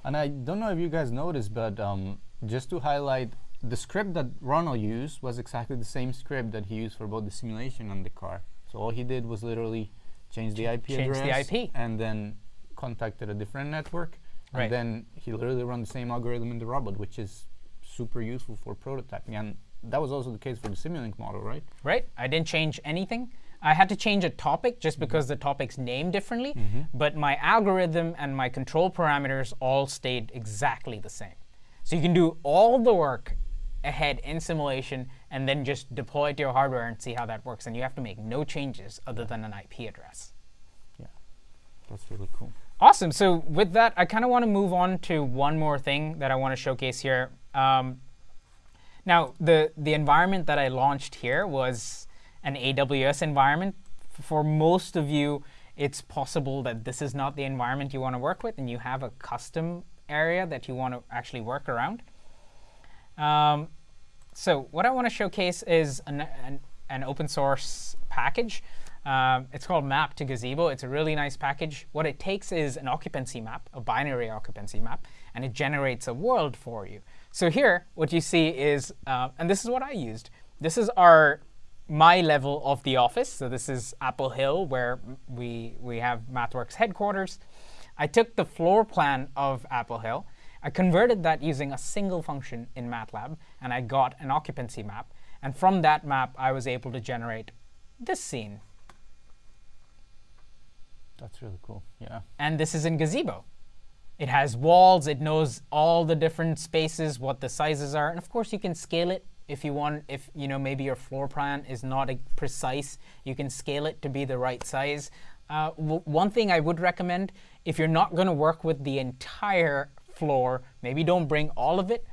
And I don't know if you guys noticed, but um, just to highlight, the script that Ronald used was exactly the same script that he used for both the simulation and the car. So all he did was literally change the IP change address the IP. and then contacted a different network. Right. And then he literally ran the same algorithm in the robot, which is super useful for prototyping. And that was also the case for the Simulink model, right? Right. I didn't change anything. I had to change a topic just mm-hmm. because the topic's named differently, mm-hmm. but my algorithm and my control parameters all stayed exactly the same. So you can do all the work ahead in simulation and then just deploy it to your hardware and see how that works. And you have to make no changes other than an IP address. Yeah, that's really cool. Awesome. So with that, I kind of want to move on to one more thing that I want to showcase here. Um, now, the, the environment that I launched here was an AWS environment. For most of you, it's possible that this is not the environment you want to work with, and you have a custom area that you want to actually work around. Um, so what I want to showcase is an, an, an open source package. Um, it's called Map to Gazebo. It's a really nice package. What it takes is an occupancy map, a binary occupancy map, and it generates a world for you. So here, what you see is, uh, and this is what I used. This is our my level of the office. So this is Apple Hill, where we we have MathWorks headquarters. I took the floor plan of Apple Hill. I converted that using a single function in MATLAB, and I got an occupancy map. And from that map, I was able to generate this scene. That's really cool. Yeah. And this is in Gazebo. It has walls. It knows all the different spaces, what the sizes are. And of course, you can scale it if you want. If you know maybe your floor plan is not precise, you can scale it to be the right size. Uh, one thing I would recommend, if you're not going to work with the entire floor, maybe don't bring all of it.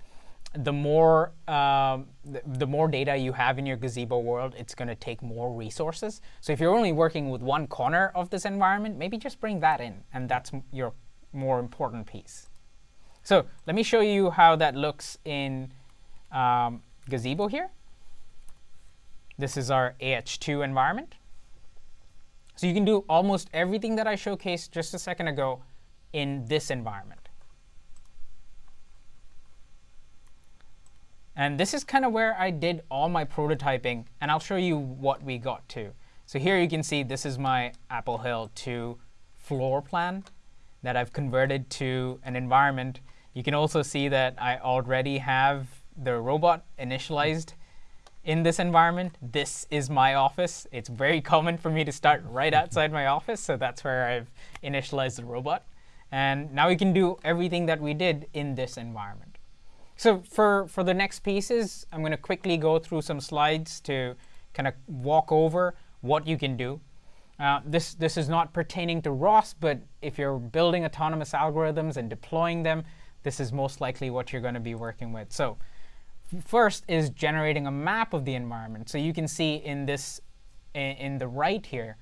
The more um, the, the, more data you have in your gazebo world, it's going to take more resources. So if you're only working with one corner of this environment, maybe just bring that in, and that's your more important piece. So let me show you how that looks in um, Gazebo here. This is our AH2 environment. So you can do almost everything that I showcased just a second ago in this environment. And this is kind of where I did all my prototyping, and I'll show you what we got to. So here you can see this is my Apple Hill 2 floor plan that I've converted to an environment. You can also see that I already have the robot initialized in this environment. This is my office. It's very common for me to start right outside my office, so that's where I've initialized the robot. And now we can do everything that we did in this environment. So for, for the next pieces, I'm going to quickly go through some slides to kind of walk over what you can do. Uh, this, this is not pertaining to ROS, but if you're building autonomous algorithms and deploying them, this is most likely what you're going to be working with. So first is generating a map of the environment. So you can see in this, in, in the right here,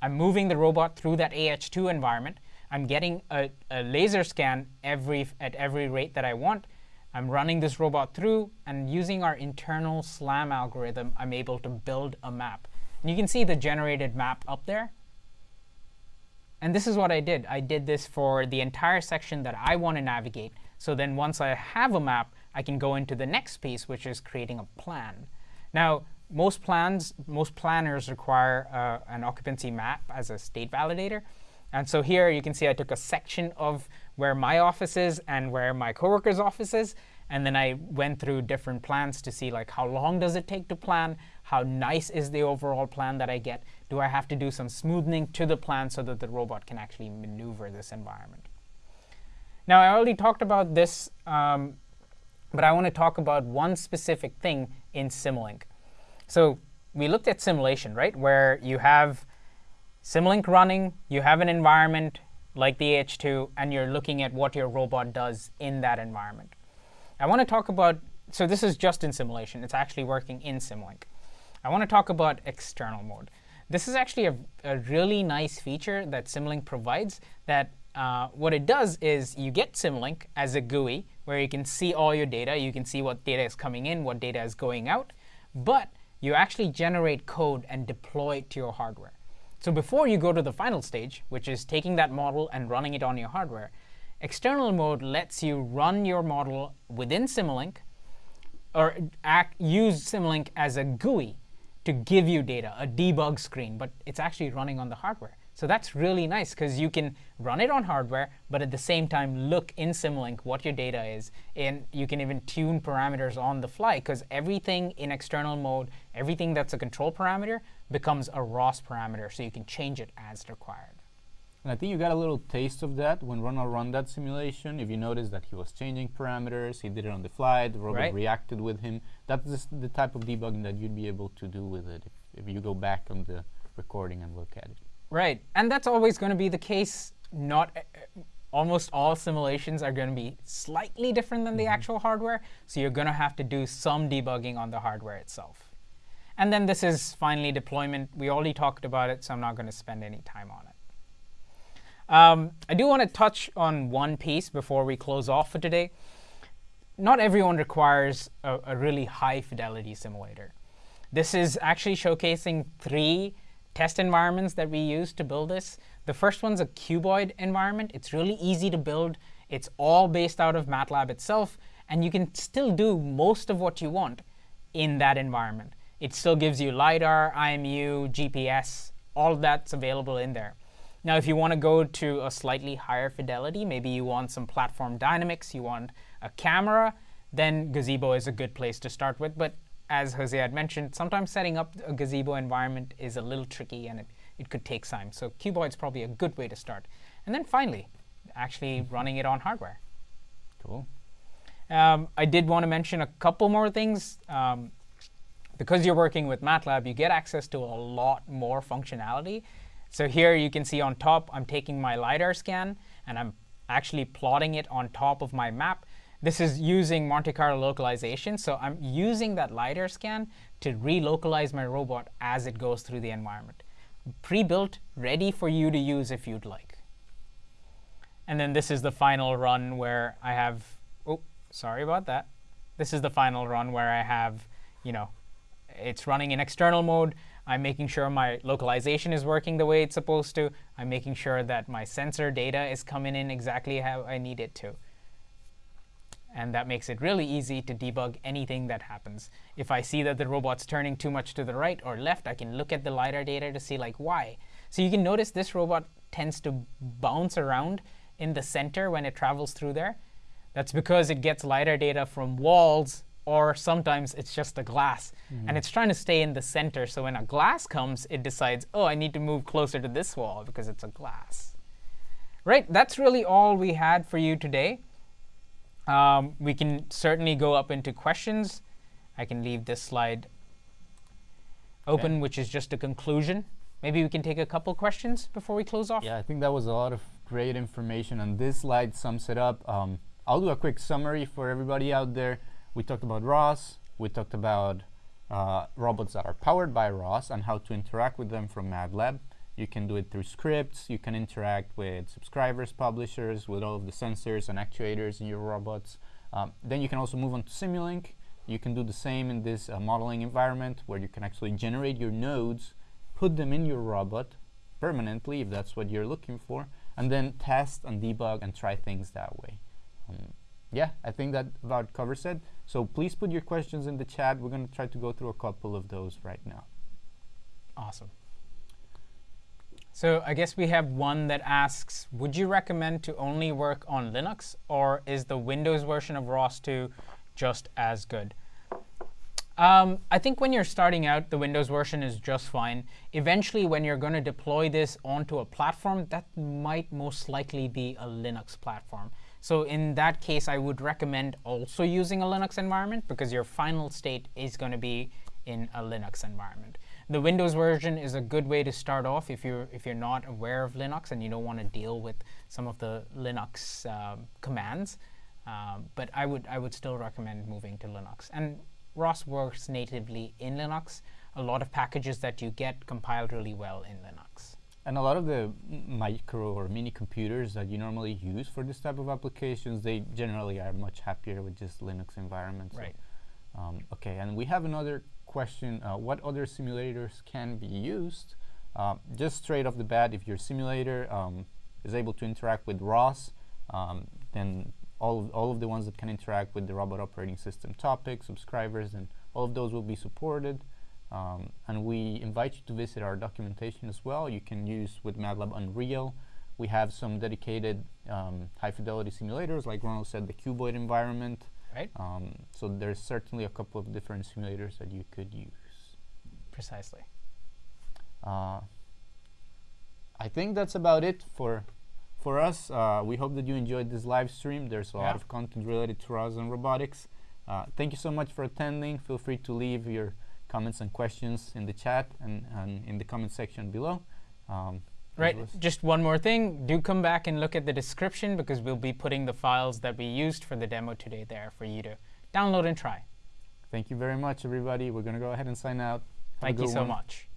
I'm moving the robot through that AH2 environment. I'm getting a, a laser scan every at every rate that I want. I'm running this robot through, and using our internal SLAM algorithm, I'm able to build a map. And you can see the generated map up there. And this is what I did. I did this for the entire section that I want to navigate. So then once I have a map, I can go into the next piece, which is creating a plan. Now, most plans, most planners require uh, an occupancy map as a state validator. And so here you can see I took a section of where my office is and where my coworker's office is. And then I went through different plans to see like how long does it take to plan? How nice is the overall plan that I get? Do I have to do some smoothing to the plan so that the robot can actually maneuver this environment? Now, I already talked about this, um, but I want to talk about one specific thing in Simulink. So we looked at simulation, right, where you have Simulink running, you have an environment like the H2, and you're looking at what your robot does in that environment. I want to talk about, so this is just in simulation. It's actually working in Simulink. I want to talk about external mode. This is actually a, a really nice feature that Simulink provides that uh, what it does is you get Simulink as a GUI where you can see all your data. You can see what data is coming in, what data is going out. But you actually generate code and deploy it to your hardware. So before you go to the final stage, which is taking that model and running it on your hardware, external mode lets you run your model within Simulink or act, use Simulink as a GUI to give you data, a debug screen, but it's actually running on the hardware. So that's really nice because you can run it on hardware, but at the same time look in Simulink what your data is. And you can even tune parameters on the fly because everything in external mode, everything that's a control parameter becomes a ROS parameter. So you can change it as required. And I think you got a little taste of that when Ronald ran that simulation. If you notice that he was changing parameters, he did it on the fly, the robot right. reacted with him. That's the type of debugging that you'd be able to do with it if, if you go back on the recording and look at it. Right, and that's always going to be the case. Not uh, almost all simulations are going to be slightly different than mm -hmm. the mm-hmm. actual hardware, so you're going to have to do some debugging on the hardware itself. And then this is finally deployment. We already talked about it, so I'm not going to spend any time on it. Um, I do want to touch on one piece before we close off for today. Not everyone requires a, a really high fidelity simulator. This is actually showcasing three test environments that we use to build this. The first one's a cuboid environment. It's really easy to build. It's all based out of MATLAB itself, and you can still do most of what you want in that environment. It still gives you LiDAR, IMU, GPS, all of that's available in there. Now, if you want to go to a slightly higher fidelity, maybe you want some platform dynamics, you want a camera, then Gazebo is a good place to start with. But as Jose had mentioned, sometimes setting up a gazebo environment is a little tricky and it, it could take time. So Cuboid's probably a good way to start. And then finally, actually running it on hardware. Cool. Um, I did want to mention a couple more things. Um, because you're working with MATLAB, you get access to a lot more functionality. So here you can see on top, I'm taking my LiDAR scan, and I'm actually plotting it on top of my map. This is using Monte Carlo localization. So I'm using that LiDAR scan to relocalize my robot as it goes through the environment. Pre-built, ready for you to use if you'd like. And then this is the final run where I have, oh, sorry about that. This is the final run where I have, you know, it's running in external mode. I'm making sure my localization is working the way it's supposed to. I'm making sure that my sensor data is coming in exactly how I need it to. And that makes it really easy to debug anything that happens. If I see that the robot's turning too much to the right or left, I can look at the LiDAR data to see like why. So you can notice this robot tends to bounce around in the center when it travels through there. That's because it gets LiDAR data from walls or sometimes it's just a glass. Mm. And it's trying to stay in the center. So when a glass comes, it decides, oh, I need to move closer to this wall because it's a glass. Right, that's really all we had for you today. Um, we can certainly go up into questions. I can leave this slide open, okay. which is just a conclusion. Maybe we can take a couple questions before we close off. Yeah, I think that was a lot of great information, and this slide sums it up. Um, I'll do a quick summary for everybody out there. We talked about ROS. We talked about uh, robots that are powered by ROS and how to interact with them from MATLAB. You can do it through scripts. You can interact with subscribers, publishers, with all of the sensors and actuators in your robots. Um, then you can also move on to Simulink. You can do the same in this uh, modeling environment where you can actually generate your nodes, put them in your robot permanently if that's what you're looking for, and then test and debug and try things that way. Um, yeah, I think that about covers it. So please put your questions in the chat. We're going to try to go through a couple of those right now. Awesome. So I guess we have one that asks, would you recommend to only work on Linux, or is the Windows version of ROS 2 just as good? Um, I think when you're starting out, the Windows version is just fine. Eventually, when you're going to deploy this onto a platform, that might most likely be a Linux platform. So in that case, I would recommend also using a Linux environment, because your final state is going to be in a Linux environment. The Windows version is a good way to start off if you're if you're not aware of Linux and you don't want to deal with some of the Linux um, commands. Um, but I would I would still recommend moving to Linux. And ROS works natively in Linux. A lot of packages that you get compiled really well in Linux. And a lot of the micro or mini computers that you normally use for this type of applications, they generally are much happier with just Linux environments. Right. So, um, okay, and we have another question, uh, what other simulators can be used? Uh, just straight off the bat, if your simulator um, is able to interact with ROS, um, then all of, all of the ones that can interact with the robot operating system topic, subscribers, and all of those will be supported. Um, and we invite you to visit our documentation as well. You can use with MATLAB Unreal. We have some dedicated um, high fidelity simulators, like Ronald said, the cuboid environment, Right? um, so there's certainly a couple of different simulators that you could use. Precisely. Uh, I think that's about it for for us. Uh, we hope that you enjoyed this live stream. There's a Yeah. lot of content related to ROS and robotics. Uh, thank you so much for attending. Feel free to leave your comments and questions in the chat and, and in the comment section below. Um, Right. Just one more thing. Do come back and look at the description because we'll be putting the files that we used for the demo today there for you to download and try. Thank you very much, everybody. We're going to go ahead and sign out. Have Thank you so one. much.